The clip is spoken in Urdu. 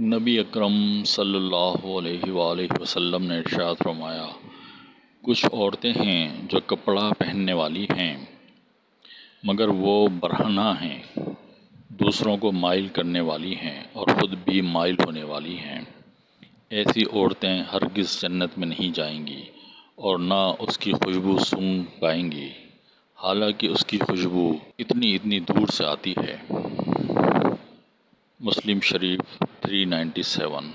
نبی اکرم صلی اللہ علیہ وآلہ وسلم نے ارشاد فرمایا، کچھ عورتیں ہیں جو کپڑا پہننے والی ہیں، مگر وہ برہنہ ہیں، دوسروں کو مائل کرنے والی ہیں اور خود بھی مائل ہونے والی ہیں۔ ایسی عورتیں ہرگز جنت میں نہیں جائیں گی اور نہ اس کی خوشبو سونگھ پائیں گی۔ حالانکہ اس کی خوشبو اتنی اتنی دور سے آتی ہے۔ مسلم شریف تھری نائنٹی سیون